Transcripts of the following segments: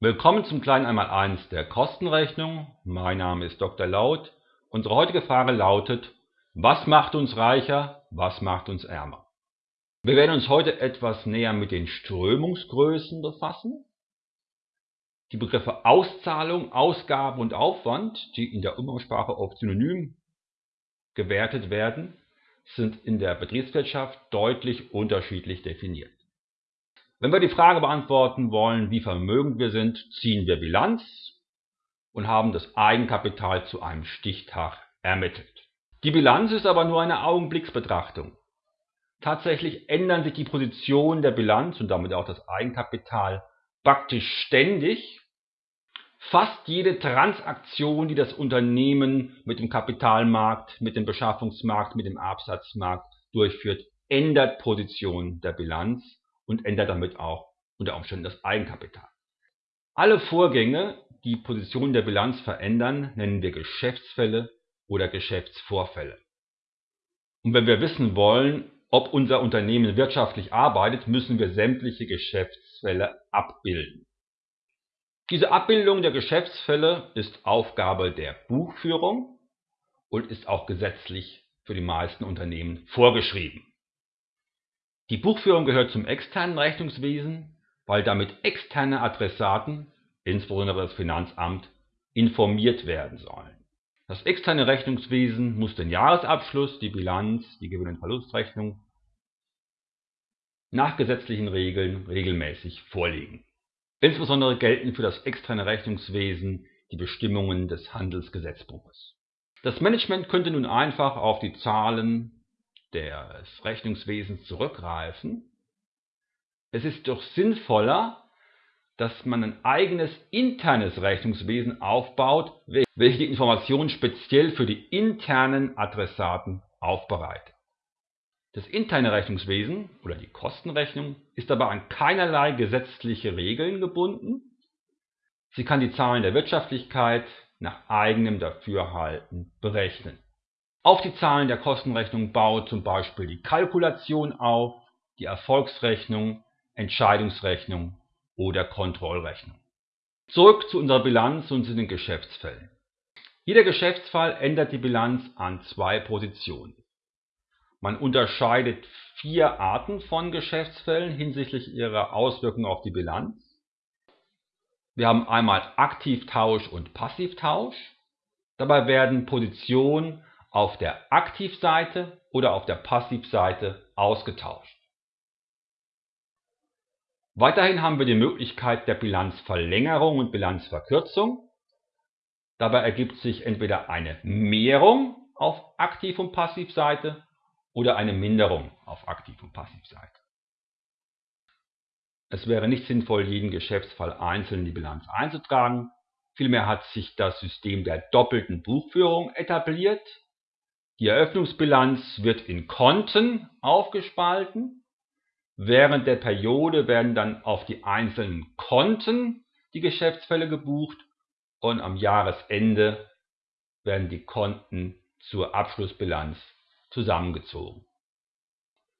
Willkommen zum kleinen Einmaleins der Kostenrechnung. Mein Name ist Dr. Laut. Unsere heutige Frage lautet, was macht uns reicher, was macht uns ärmer? Wir werden uns heute etwas näher mit den Strömungsgrößen befassen. Die Begriffe Auszahlung, Ausgabe und Aufwand, die in der Umgangssprache oft synonym gewertet werden, sind in der Betriebswirtschaft deutlich unterschiedlich definiert. Wenn wir die Frage beantworten wollen, wie vermögend wir sind, ziehen wir Bilanz und haben das Eigenkapital zu einem Stichtag ermittelt. Die Bilanz ist aber nur eine Augenblicksbetrachtung. Tatsächlich ändern sich die Positionen der Bilanz und damit auch das Eigenkapital praktisch ständig. Fast jede Transaktion, die das Unternehmen mit dem Kapitalmarkt, mit dem Beschaffungsmarkt, mit dem Absatzmarkt durchführt, ändert Position der Bilanz und ändert damit auch unter Umständen das Eigenkapital. Alle Vorgänge, die Position der Bilanz verändern, nennen wir Geschäftsfälle oder Geschäftsvorfälle. Und wenn wir wissen wollen, ob unser Unternehmen wirtschaftlich arbeitet, müssen wir sämtliche Geschäftsfälle abbilden. Diese Abbildung der Geschäftsfälle ist Aufgabe der Buchführung und ist auch gesetzlich für die meisten Unternehmen vorgeschrieben. Die Buchführung gehört zum externen Rechnungswesen, weil damit externe Adressaten, insbesondere das Finanzamt, informiert werden sollen. Das externe Rechnungswesen muss den Jahresabschluss, die Bilanz, die Gewinn- und Verlustrechnung nach gesetzlichen Regeln regelmäßig vorlegen. Insbesondere gelten für das externe Rechnungswesen die Bestimmungen des Handelsgesetzbuches. Das Management könnte nun einfach auf die Zahlen des Rechnungswesens zurückgreifen. Es ist doch sinnvoller, dass man ein eigenes internes Rechnungswesen aufbaut, welches die Informationen speziell für die internen Adressaten aufbereitet. Das interne Rechnungswesen oder die Kostenrechnung ist aber an keinerlei gesetzliche Regeln gebunden. Sie kann die Zahlen der Wirtschaftlichkeit nach eigenem Dafürhalten berechnen. Auf die Zahlen der Kostenrechnung baut zum Beispiel die Kalkulation auf, die Erfolgsrechnung, Entscheidungsrechnung oder Kontrollrechnung. Zurück zu unserer Bilanz und zu den Geschäftsfällen. Jeder Geschäftsfall ändert die Bilanz an zwei Positionen. Man unterscheidet vier Arten von Geschäftsfällen hinsichtlich ihrer Auswirkungen auf die Bilanz. Wir haben einmal Aktivtausch und Passivtausch. Dabei werden Positionen auf der Aktivseite oder auf der Passivseite ausgetauscht. Weiterhin haben wir die Möglichkeit der Bilanzverlängerung und Bilanzverkürzung. Dabei ergibt sich entweder eine Mehrung auf Aktiv- und Passivseite oder eine Minderung auf Aktiv- und Passivseite. Es wäre nicht sinnvoll, jeden Geschäftsfall einzeln in die Bilanz einzutragen. Vielmehr hat sich das System der doppelten Buchführung etabliert. Die Eröffnungsbilanz wird in Konten aufgespalten. Während der Periode werden dann auf die einzelnen Konten die Geschäftsfälle gebucht und am Jahresende werden die Konten zur Abschlussbilanz zusammengezogen.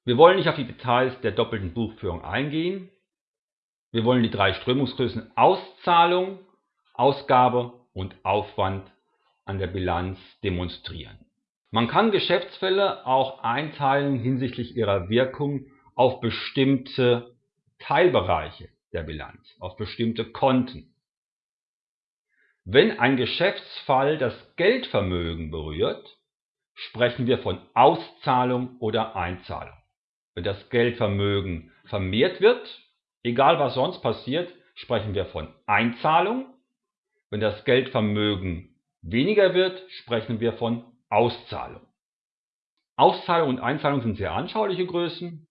Wir wollen nicht auf die Details der doppelten Buchführung eingehen. Wir wollen die drei Strömungsgrößen Auszahlung, Ausgabe und Aufwand an der Bilanz demonstrieren. Man kann Geschäftsfälle auch einteilen hinsichtlich ihrer Wirkung auf bestimmte Teilbereiche der Bilanz, auf bestimmte Konten. Wenn ein Geschäftsfall das Geldvermögen berührt, sprechen wir von Auszahlung oder Einzahlung. Wenn das Geldvermögen vermehrt wird, egal was sonst passiert, sprechen wir von Einzahlung. Wenn das Geldvermögen weniger wird, sprechen wir von Auszahlung. Auszahlung und Einzahlung sind sehr anschauliche Größen.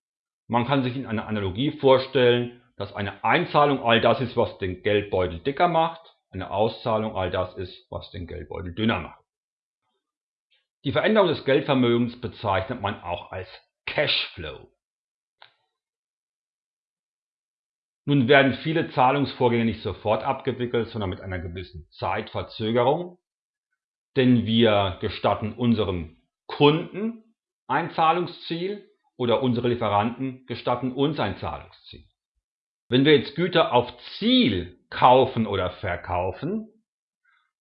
Man kann sich in einer Analogie vorstellen, dass eine Einzahlung all das ist, was den Geldbeutel dicker macht, eine Auszahlung all das ist, was den Geldbeutel dünner macht. Die Veränderung des Geldvermögens bezeichnet man auch als Cashflow. Nun werden viele Zahlungsvorgänge nicht sofort abgewickelt, sondern mit einer gewissen Zeitverzögerung denn wir gestatten unserem Kunden ein Zahlungsziel oder unsere Lieferanten gestatten uns ein Zahlungsziel. Wenn wir jetzt Güter auf Ziel kaufen oder verkaufen,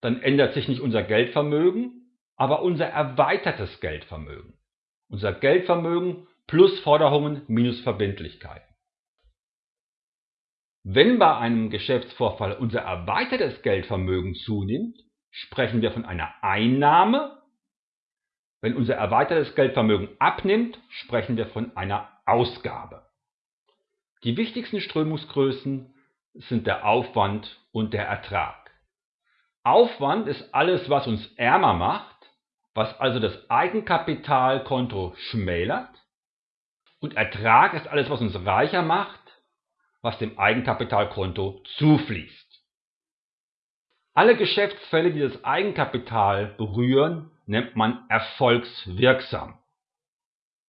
dann ändert sich nicht unser Geldvermögen, aber unser erweitertes Geldvermögen. Unser Geldvermögen plus Forderungen minus Verbindlichkeiten. Wenn bei einem Geschäftsvorfall unser erweitertes Geldvermögen zunimmt, sprechen wir von einer Einnahme. Wenn unser erweitertes Geldvermögen abnimmt, sprechen wir von einer Ausgabe. Die wichtigsten Strömungsgrößen sind der Aufwand und der Ertrag. Aufwand ist alles, was uns ärmer macht, was also das Eigenkapitalkonto schmälert. Und Ertrag ist alles, was uns reicher macht, was dem Eigenkapitalkonto zufließt. Alle Geschäftsfälle, die das Eigenkapital berühren, nennt man erfolgswirksam.